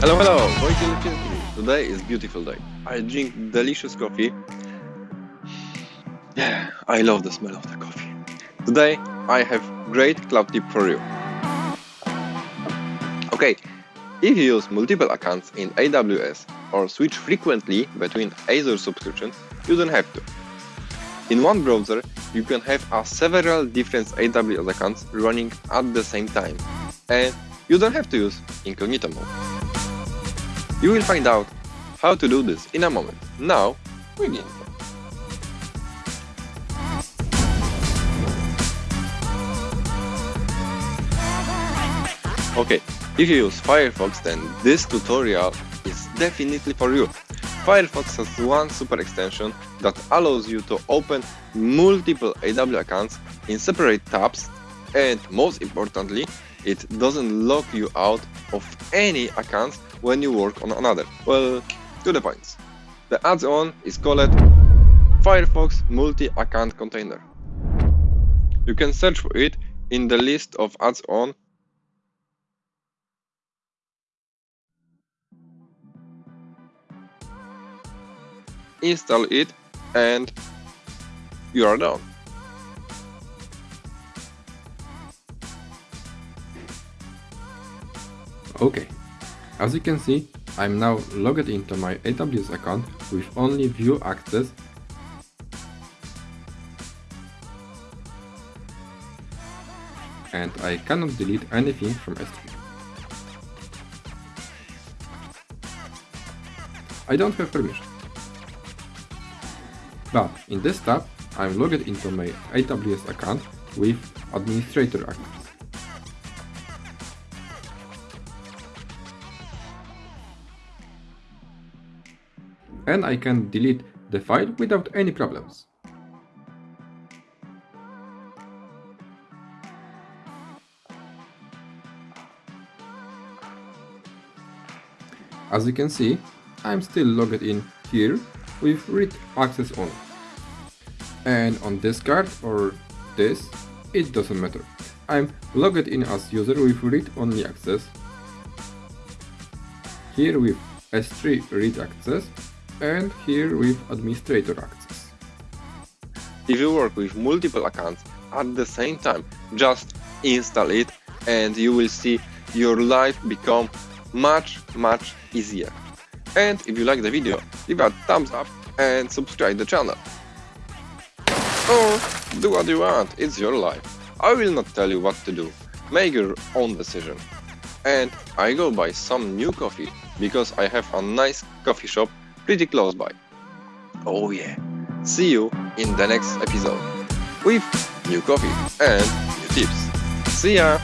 Hello, hello. Today is beautiful day. I drink delicious coffee. Yeah, I love the smell of the coffee. Today I have great cloud tip for you. Okay, if you use multiple accounts in AWS or switch frequently between Azure subscriptions, you don't have to. In one browser, you can have a several different AWS accounts running at the same time, and you don't have to use incognito mode. You will find out how to do this in a moment. Now, begin. Okay, if you use Firefox then this tutorial is definitely for you. Firefox has one super extension that allows you to open multiple AW accounts in separate tabs and most importantly, it doesn't lock you out of any accounts when you work on another. Well, to the point. The add-on is called Firefox Multi-Account Container. You can search for it in the list of add-on install it and you are done. Okay, as you can see, I'm now logged into my AWS account with only view access and I cannot delete anything from S3. I don't have permission. But in this tab, I'm logged into my AWS account with administrator access. And I can delete the file without any problems. As you can see, I'm still logged in here with read access only. And on this card or this, it doesn't matter. I'm logged in as user with read only access. Here with S3 read access and here with administrator access. If you work with multiple accounts at the same time, just install it and you will see your life become much much easier. And if you like the video, give a thumbs up and subscribe the channel. Or do what you want, it's your life. I will not tell you what to do, make your own decision. And I go buy some new coffee because I have a nice coffee shop pretty close by. Oh yeah, see you in the next episode with new coffee and new tips. See ya!